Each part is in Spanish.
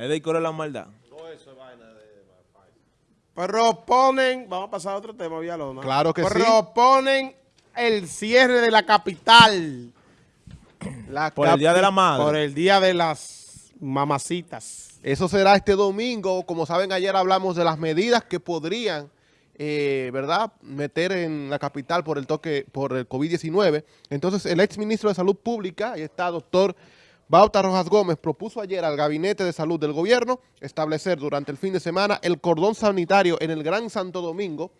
Es de de la maldad. Proponen, vamos a pasar a otro tema, Villalona. Claro que sí. Proponen el cierre de la capital. La Por el Día de la Madre. Por el Día de las Mamacitas. Eso será este domingo. Como saben, ayer hablamos de las medidas que podrían, eh, ¿verdad?, meter en la capital por el toque, por el COVID-19. Entonces, el ex ministro de Salud Pública, ahí está, doctor Bauta Rojas Gómez, propuso ayer al Gabinete de Salud del Gobierno establecer durante el fin de semana el cordón sanitario en el Gran Santo Domingo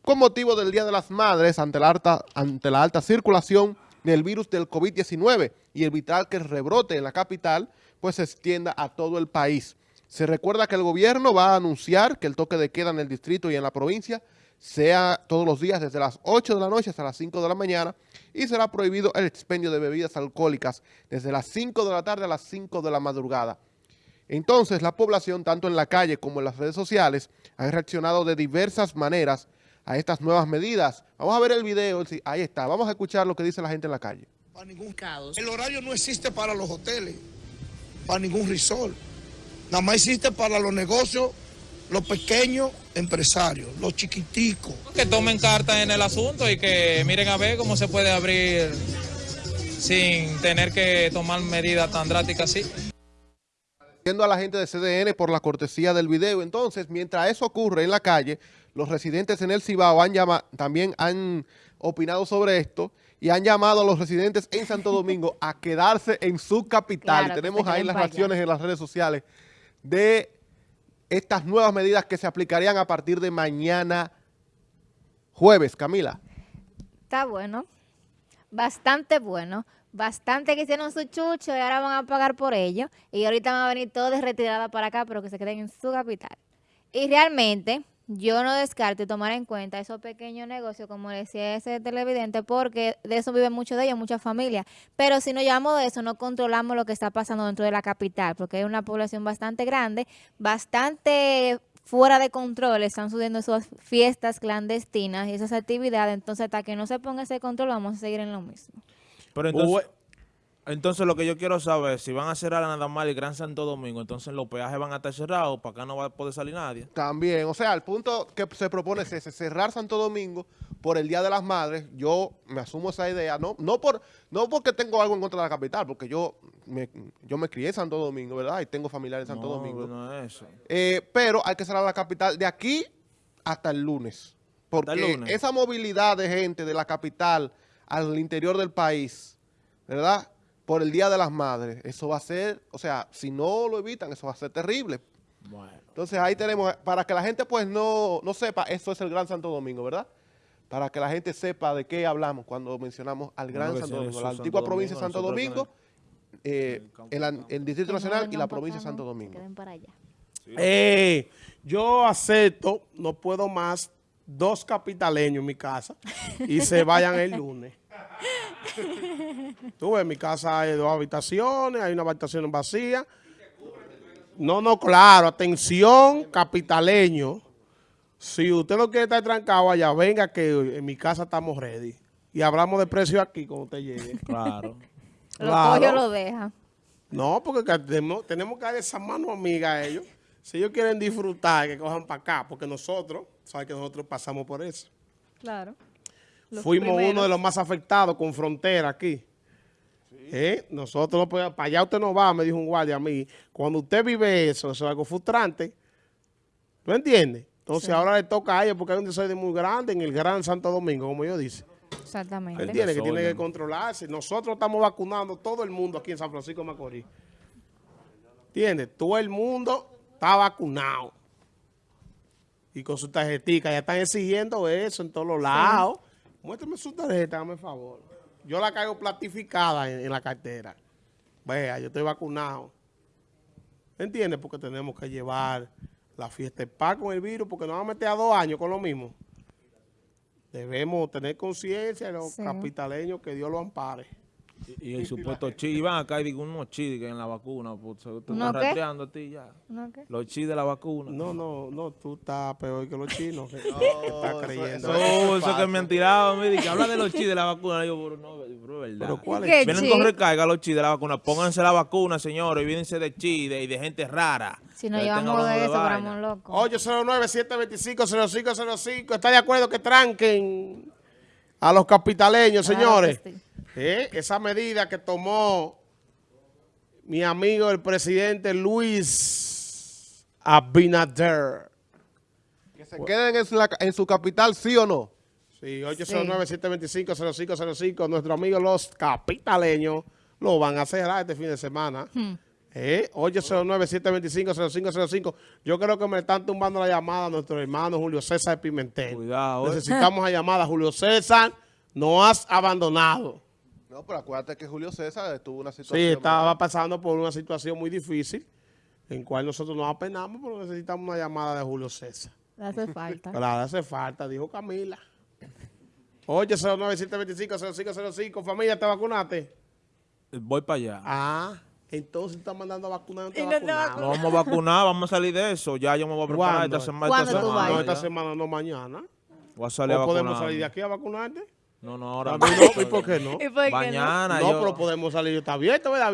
con motivo del Día de las Madres ante la alta, ante la alta circulación del virus del COVID-19 y evitar que el rebrote en la capital pues se extienda a todo el país. Se recuerda que el gobierno va a anunciar que el toque de queda en el distrito y en la provincia sea todos los días desde las 8 de la noche hasta las 5 de la mañana y será prohibido el expendio de bebidas alcohólicas desde las 5 de la tarde a las 5 de la madrugada. Entonces, la población, tanto en la calle como en las redes sociales, ha reaccionado de diversas maneras a estas nuevas medidas. Vamos a ver el video, ahí está, vamos a escuchar lo que dice la gente en la calle. Para ningún caso. El horario no existe para los hoteles, para ningún resort. Nada más existe para los negocios los pequeños empresarios, los chiquiticos. Que tomen carta en el asunto y que miren a ver cómo se puede abrir sin tener que tomar medidas tan drásticas así. Agradeciendo a la gente de CDN por la cortesía del video. Entonces, mientras eso ocurre en la calle, los residentes en el Cibao han llamado, también han opinado sobre esto y han llamado a los residentes en Santo Domingo a quedarse en su capital. Tenemos ahí las reacciones en las redes sociales de estas nuevas medidas que se aplicarían a partir de mañana jueves, Camila. Está bueno, bastante bueno, bastante que hicieron su chucho y ahora van a pagar por ello y ahorita van a venir todos de retirada para acá, pero que se queden en su capital. Y realmente yo no descarto tomar en cuenta esos pequeños negocios, como decía ese televidente, porque de eso viven muchos de ellos, muchas familias. Pero si no llevamos de eso, no controlamos lo que está pasando dentro de la capital, porque hay una población bastante grande, bastante fuera de control, están subiendo esas fiestas clandestinas y esas actividades, entonces hasta que no se ponga ese control vamos a seguir en lo mismo. Pero entonces, entonces lo que yo quiero saber, si van a cerrar nada más el Gran Santo Domingo, entonces los peajes van a estar cerrados, para acá no va a poder salir nadie. También, o sea, el punto que se propone es ese, cerrar Santo Domingo por el Día de las Madres. Yo me asumo esa idea, no no por no porque tengo algo en contra de la capital, porque yo me, yo me crié en Santo Domingo, ¿verdad? Y tengo familiares en Santo Domingo. No es eso. Eh, pero hay que cerrar la capital de aquí hasta el lunes. Porque esa movilidad de gente de la capital al interior del país, ¿verdad?, por el Día de las Madres. Eso va a ser, o sea, si no lo evitan, eso va a ser terrible. Bueno. Entonces ahí tenemos, para que la gente pues no, no sepa, eso es el Gran Santo Domingo, ¿verdad? Para que la gente sepa de qué hablamos cuando mencionamos al Gran Santo Domingo, la antigua provincia de Santo Domingo, eh, el, Distrito Nacional y la provincia de Santo Domingo. Eh, yo acepto, no puedo más, dos capitaleños en mi casa y se vayan el lunes. Tú en mi casa hay dos habitaciones, hay una habitación vacía. No, no, claro, atención, capitaleño. Si usted no quiere estar trancado allá, venga que en mi casa estamos ready. Y hablamos de precio aquí cuando usted llegue. Claro. claro. Lo lo deja. No, porque tenemos, tenemos que dar esa mano amiga a ellos. Si ellos quieren disfrutar, que cojan para acá, porque nosotros, sabe que nosotros pasamos por eso. Claro. Fuimos uno de los más afectados con frontera aquí. ¿Eh? Nosotros no podemos, para allá usted no va, me dijo un guardia a mí. Cuando usted vive eso, eso es algo frustrante. ¿Tú entiendes? Entonces ahora le toca a ellos porque hay un desorden muy grande en el Gran Santo Domingo, como yo dice. Exactamente. ¿Entiende? Que tiene que controlarse. Nosotros estamos vacunando todo el mundo aquí en San Francisco de Macorís. ¿Entiendes? Todo el mundo está vacunado. Y con su tarjetita. Ya están exigiendo eso en todos los lados. Muéstrame su tarjeta, dame favor. Yo la caigo platificada en, la cartera. Vea, yo estoy vacunado. ¿Entiendes? Porque tenemos que llevar la fiesta de paz con el virus, porque nos vamos a meter a dos años con lo mismo. Debemos tener conciencia de los capitaleños que Dios lo ampare. Y, y el supuesto chi, y van acá y digo unos chi que en la vacuna, pues se te ¿Uno están qué? rastreando a ti ya. ¿No qué? Los chi de la vacuna. No, no, no, tú estás peor que los chinos. que- que No, estás eso- creyendo. eso- No, eso que me han tirado, me que habla de los chi de la vacuna. Y yo, pero no, pero es verdad. Pero ¿cuál. Vienen chi? con recarga los chi de la vacuna. Pónganse la vacuna, señores. Olvídense de chi de, y de gente rara. Si estén llevamos de eso, vaina. éramos locos. 809-725-0505. ¿Está de acuerdo que tranquen a los capitaleños, Claro señores? que sí. Eh, Esa medida que tomó mi amigo el presidente Luis Abinader. Que se queden en su, en su capital, ¿sí o no? Sí, 809-725-0505. Nuestro amigo los capitaleños lo van a cerrar este fin de semana. Hmm. Eh, 809-725-0505. Yo creo que me están tumbando la llamada a nuestro hermano Julio César Pimentel. Cuidado, eh. Necesitamos la llamada. Julio César, no has abandonado. No, pero acuérdate que Julio César estuvo una Sí, situación... estaba pasando por una situación muy difícil, en cual nosotros nos apenamos, pero necesitamos una llamada de Julio César. Le hace falta. Claro, hace falta, dijo Camila. 809-725-0505. Familia, ¿te vacunaste? Voy para allá. Ah, entonces estás mandando a vacunar no te Y no te vacunado. No vamos a vacunar, vamos a salir de eso. Ya yo me voy a preparar ¿Cuándo? esta semana. ¿Cuándo esta semana? No, esta semana, no mañana. Voy a salir a ¿O podemos vacunar. salir de aquí a vacunarte? No, no, ahora A mí no, ¿y por qué no? ¿Y por qué no? Mañana No, yo, pero podemos salir. ¿Está abierto, verdad?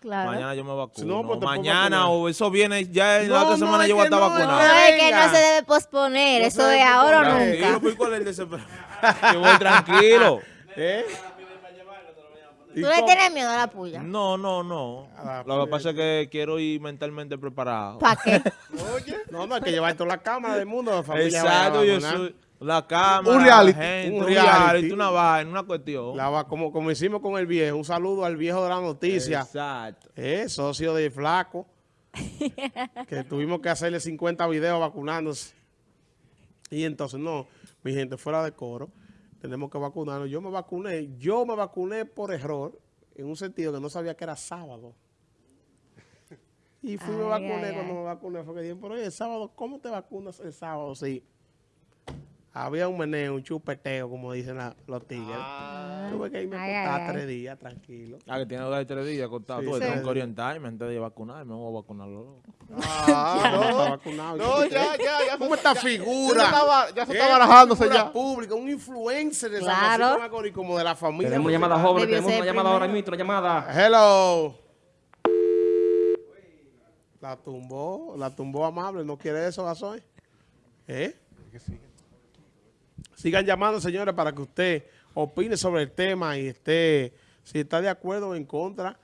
Claro. mañana yo me vacuno. No, pues mañana o eso viene ya en No, la otra no, semana yo voy a estar vacunado. No, es que no se debe posponer. No Eso es ahora o nunca. Tranquilo, pues, ¿cuál es el desespero? Yo voy tranquilo. ¿Eh? ¿Y ¿Tú le tienes miedo a la puya? No, no, no. Ah, Lo que pasa es que quiero ir mentalmente preparado. ¿Para qué? Oye, no, no, hay que llevar toda la cámara del mundo. La familia Exacto, yo soy la cámara, Un reality. la gente, Un reality. una vaina, una cuestión. La va- como, como hicimos con el viejo. Un saludo al viejo de la noticia. Exacto. Eh, socio de Flaco. que tuvimos que hacerle 50 videos vacunándose. Y entonces, no, mi gente, fuera de coro, tenemos que vacunarnos. Yo me vacuné, yo me vacuné por error, en un sentido que no sabía que era sábado. Y fui y me Ay, vacuné ay, cuando ay. me vacuné. Fue que dije, pero oye, el sábado, ¿cómo te vacunas el sábado? Sí. Había un meneo, un chupeteo, como dicen la- los tigres. Tuve que irme a tres días, tranquilo. Ah, que tiene dos y tres días contado. Sí, tengo que orientarme antes de vacunarme. Me voy a vacunarlo. loco. Ah, Está no. vacunado. No, ya, ya, ya. ¿Cómo esta ya- figura? Ya se estaba, ya se está barajándose ya. pública, un influencer de San Claro. Francisco de Macorís, como de la familia. Tenemos una llamada joven, tenemos una llamada ahora mismo, una llamada. Hello. La tumbó, la tumbó amable, no quiere eso, Gasoy. ¿Eh? Sigan llamando, señores, para que usted opine sobre el tema y esté, si está de acuerdo o en contra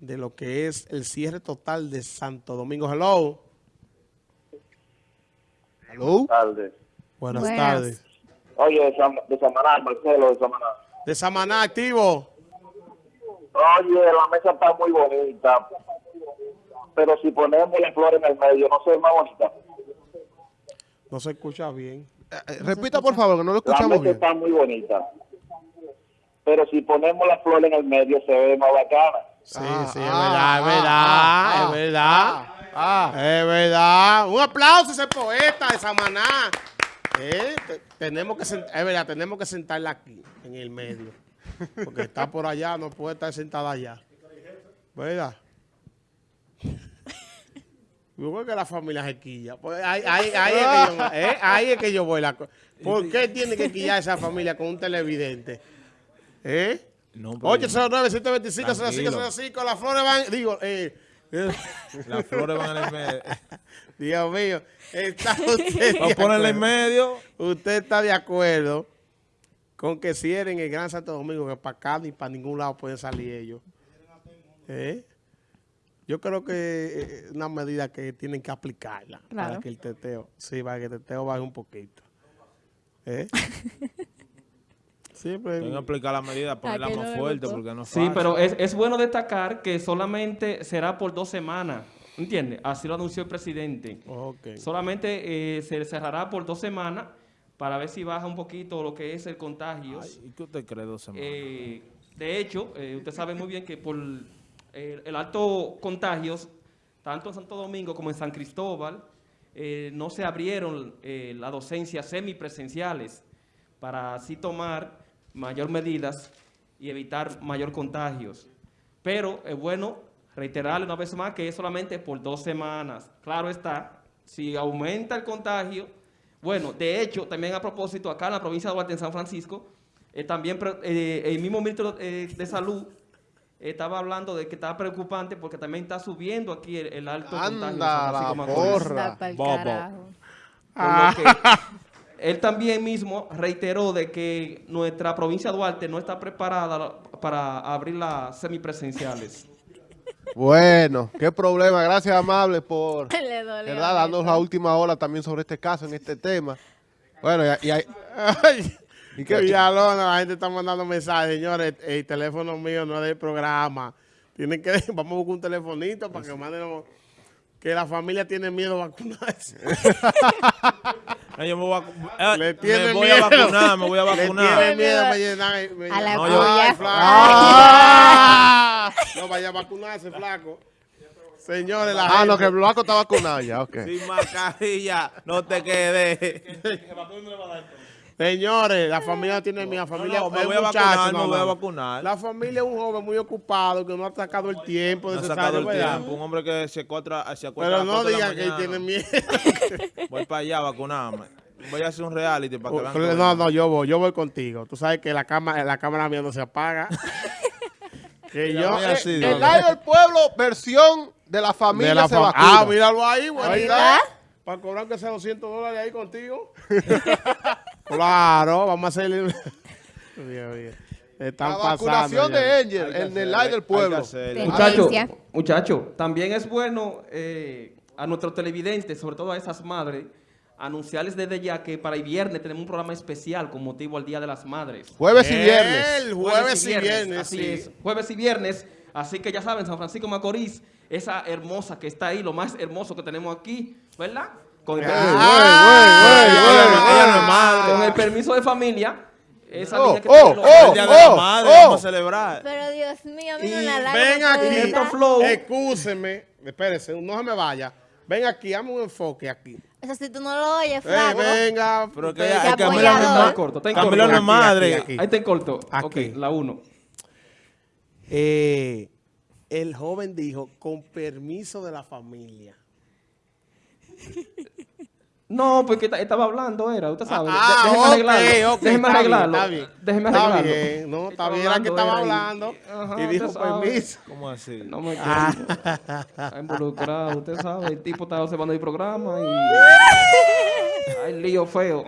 de lo que es el cierre total de Santo Domingo. Hello. Hello. tardes. Buenas, Buenas. tardes. Oye, de, Sam- de Samaná, Marcelo de Samaná. De Samaná, activo. Oye, la mesa está muy bonita, pero si ponemos la flor en el medio, ¿no se ve más bonita? No se escucha bien. Eh, repita, por favor, que no lo escuchamos bien. está muy bonita, pero si ponemos la flor en el medio, se ve más bacana. Sí, Ah, sí, es ah, verdad, es verdad, ah, es verdad. Ah, Es verdad. Un aplauso a ese poeta de Samaná. Eh, te- tenemos que sent- es verdad, tenemos que sentarla aquí, en el medio. Porque está por allá, no puede estar sentada allá. ¿Verdad? Yo creo que la familia se quilla. Pues ahí, ahí- ahí es que yo, eh, ahí es que yo voy. La, ¿Por qué tiene que quillar esa familia con un televidente? ¿Eh? No, pero 809-725-0505. Las flores van. Digo, eh, eh, Las flores van en el medio. Dios mío. Está usted, de Vamos a ponerle en acuerdo? medio. usted está de acuerdo con que cierren el Gran Santo Domingo, que para acá ni para ningún lado pueden salir ellos. ¿Eh? Yo creo que eh, es una medida que tienen que aplicarla para Claro. que el teteo, sí, para que el teteo baje un poquito. ¿Eh? Siempre. Tengo que aplicar la medida, ponerla más no fuerte porque no es Sí, fácil. pero es, es bueno destacar que solamente será por dos semanas. ¿Entiende? Así lo anunció el presidente. Ok. Solamente eh, se cerrará por dos semanas para ver si baja un poquito lo que es el contagio. ¿Y qué usted cree dos semanas? Eh, de hecho, eh, usted sabe muy bien que por eh, el alto contagios, tanto en Santo Domingo como en San Cristóbal, eh, no se abrieron eh, las docencias semipresenciales para así tomar mayor medidas y evitar mayor contagios. Pero es bueno reiterarle una vez más que es solamente por dos semanas. Claro está, si aumenta el contagio, bueno, de hecho, también a propósito, acá en la provincia de Duarte, en San Francisco, eh, también eh, el mismo ministro eh, de Salud estaba hablando de que estaba preocupante porque también está subiendo aquí el, el alto contagio Anda, San la Francisco Macorís. porra. Bobo. que él también mismo reiteró de que nuestra provincia de Duarte no está preparada para abrir las semipresenciales. Bueno, qué problema. Gracias, amable, por darnos la última hora también sobre este caso, en este tema. Bueno, y, y hay- Ay, ¿Y qué qué? Villalona, la gente está mandando mensajes. Señores, el teléfono mío no es del programa. Tienen que, vamos a buscar un telefonito para que manden, que la familia tiene miedo a vacunarse. No, yo me voy a, eh, Le me tiene voy miedo. a vacunar, me voy a Le vacunar. tiene miedo a llenar. me- A la No, yo- puya. Ay, flaco. ¡Ah! No vaya a vacunarse, flaco. Señores, la Ah, gente- no, que el blanco está vacunado ya, ok. Sin mascarilla, no te quedes. Señores, la familia tiene miedo. La familia No, no, me voy a vacunar, no, me voy a no. vacunar. La familia es un joven muy ocupado que no ha sacado el tiempo No ha necesario, sacado el ¿verdad? tiempo. Un hombre que se acuesta, se acuesta Pero no digan que tiene miedo. Voy para allá a vacunarme. Voy a hacer un reality para que vean. Que- no, no, yo voy, yo voy contigo. Tú sabes que la cámara, la cámara mía no se apaga. que yo así, eh. El aire del pueblo, versión de la familia de la se fam- vacuna. Ah, míralo ahí, bueno, ahí ¿Verdad? está. Para cobrar que sea 200 dólares ahí contigo. claro, vamos a hacer. Dios mío. Están La pasando vacunación de Angel, el del aire del pueblo. Sí. Muchacho, también es bueno eh, a nuestros televidentes, sobre todo a esas madres, anunciarles desde ya que para el viernes tenemos un programa especial con motivo al Día de las Madres. Jueves y viernes. El jueves y viernes, así sí. es, jueves y viernes. Así que ya saben, San Francisco Macorís, esa hermosa que está ahí, lo más hermoso que tenemos aquí, ¿verdad? Con el, permiso, de familia, esa Oh, niña que oh, oh, El día de la oh, madre, oh. vamos a celebrar. Pero Dios mío, a mí Y no la larga Ven aquí. Excúseme, espérese, no se me vaya. Ven aquí, dame un enfoque aquí. Eso si tú no lo oyes, Eh, flaco. venga. Pero que hay. Camila no es corto, Camila no es madre. aquí, aquí. Ahí en corto. Aquí. Ok, la uno. Eh, el joven dijo, con permiso de la familia. No, porque ta- estaba hablando, era, usted sabe. Ah, déjeme ok, arreglarlo. ok, déjeme está bien, arreglarlo. está bien. Déjeme Está arreglarlo. bien, no, está Estaba bien, era que estaba hablando Ajá, y dijo permiso. ¿Cómo así? No me quiero. Está involucrado, usted sabe. El tipo está observando el programa y. Hay lío feo.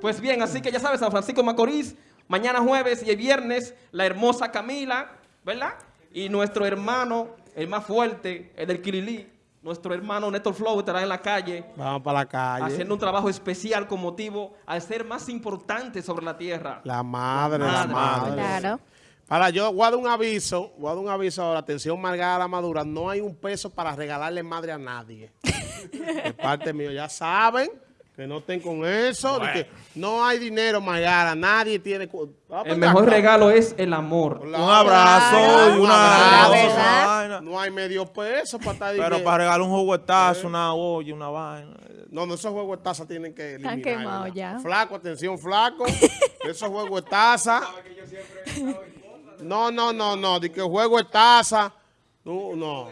Pues bien, así que ya sabes, San Francisco Macorís, mañana jueves y el viernes, la hermosa Camila, ¿verdad? Y nuestro hermano, el más fuerte, el del Kililí, nuestro hermano Néstor Flow estará en la calle Vamos para la calle. haciendo un trabajo especial con motivo al ser más importante sobre la tierra. La madre, la La madre. Claro. Para yo, voy a dar un aviso, voy a dar un aviso ahora, atención Margarita Madura, no hay un peso para regalarle madre a nadie. De parte mío, ya saben que no estén con eso, de que no hay dinero Margarita, nadie tiene... Ah, El mejor acá. regalo es el amor. Un abrazo y Un una, abrazo. una vaina. No hay medio peso para estar... Pero para regalar un juguetazo, una olla, una vaina. No, no, esos juegos de taza tienen que eliminar. quemados ¿verdad? ya. Flaco, atención, flaco. esos juegos de taza. No, no, no, no. De que juego de taza. No, no.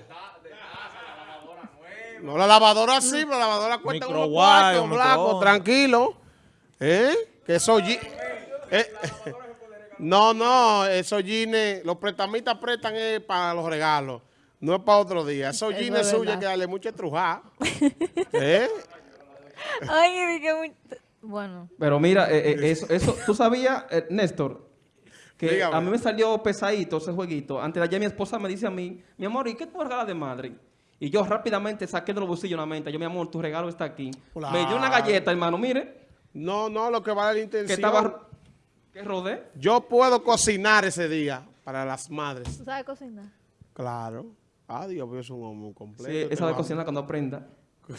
No, la lavadora sí, pero la lavadora cuesta unos cuartos, un flaco, microondas. tranquilo. ¿Eh? Que esos jeans... eh, no, no, esos jeans, los prestamistas prestan es para los regalos. No es para otro día. Esos Eso jeans es suyos hay que darle mucha estrujada. ¿Eh? Ay, dije muy... Bueno, Pero mira, eh, eh, eso, eso, tú sabías, eh, Néstor, que Dígame. a mí me salió pesadito ese jueguito. Antes de ayer mi esposa me dice a mí, mi amor, ¿y qué tú regalas de madre? Y yo rápidamente saqué de los bolsillos una mente. Yo, mi amor, tu regalo está aquí. Me dio una galleta, hermano, mire, No, no, lo que vale la que intención. estaba... que rodé. Yo puedo cocinar ese día para las madres. ¿tú sabes cocinar? Claro. Ah, Dios, pero es un hombre completo. Sí, que esa de cocinar cuando aprenda.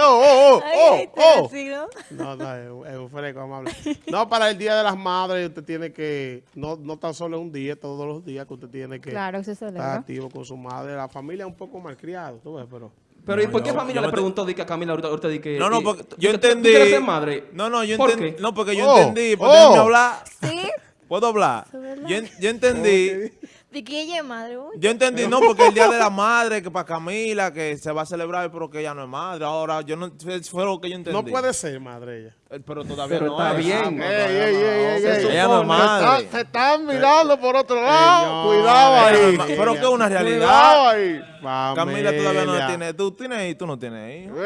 Oh, oh, oh, oh, este oh. nacido. No, no, es, un- es un fresco amable. No, para el Día de las Madres usted tiene que, no, no tan solo un día, todos los días que usted tiene que Claro, se estar activo con su madre. La familia es un poco malcriada, tú ves, pero... Pero ¿y No, por qué yo- familia yo le te- preguntó di que a Camila ahorita, ahorita di que... No, no, porque yo entendí. ¿Tú quieres ser madre? No, no, yo ¿Por entendí. qué? No, porque yo Oh, entendí. Porque oh. hablar. Sí, ¿Puedo hablar? Yo, yo entendí, ¿De que ella es madre? uy. yo entendí, no, porque el Día de la Madre, que para Camila, que se va a celebrar, pero que ella no es madre. Ahora, yo no, fue lo que yo entendí. No puede ser madre ella. Eh, Pero todavía Pero no está es. bien. Ey, ey, ey, ey, Se ey. Ella no es madre. Se, se están mirando por otro lado. Señor. Cuidado no ahí. Pero que es una Cuidado realidad. ahí. Camila todavía no tiene. Tú tienes tú no tienes hijos.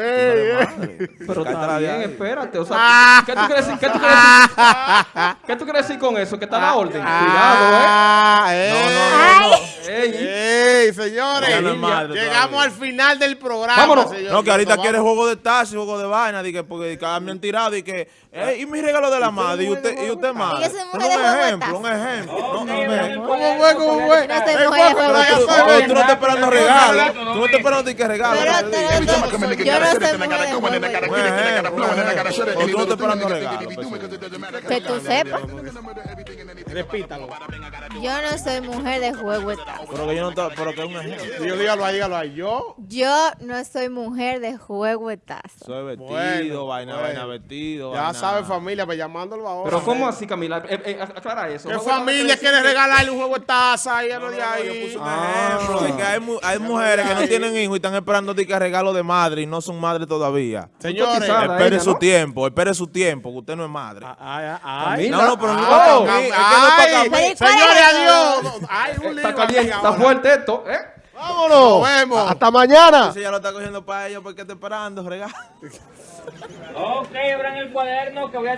Pero está bien, espérate. O sea, ¿qué tú quieres decir? ¿Qué tú quieres decir? ¿Qué tú quieres decir con eso? Que está la orden. Cuidado, Ah, eh. No, no, no, no. ¿eh? Ey, Ey, señores, madre llegamos todavía. al final del programa. Vámonos. señores. No, que ahorita quiere juego de taxi, juego de vaina, que porque que me han tirado y que, eh, y mi regalo de la madre, y usted, y usted madre. Eh, Tú, no estás esperando regalo, tú no estás esperando que regalo. Yo no tú no estás esperando regalo. pues, tú sepas. Repítalo. Yo no soy mujer de juego taxi. Pero que yo no estoy, pero que es un ejemplo. Dígalo, ahí, dígalo ahí. Yo, Yo no soy mujer de juego de taza. Soy vestido, Bueno, vaina, bueno. vaina, vestido. ya vaina. sabe familia, pues llamándolo ahora. Pero ¿cómo así, Camila? Eh, eh, aclara eso. ¿Qué No, familia no, quiere no, regalarle un juego de taza y algo de Yo ahí? puse un Ah. ejemplo de que hay, mu- hay mujeres que no tienen hijos y están esperando que regalo de madre y no son madres todavía. Señores. Espere ella, su ¿no? tiempo, espere su tiempo, que usted no es madre. Ay, ay, ay. Camila. No, no, pero no es Ah, que no es para Ay, mí. Pero. Ay, un Está caliente, está fuerte esto, ¿eh? Vámonos. Nos vemos. Hasta mañana. Ese ya lo está cogiendo para ellos porque está esperando regalo. Ok, abran el cuaderno que voy a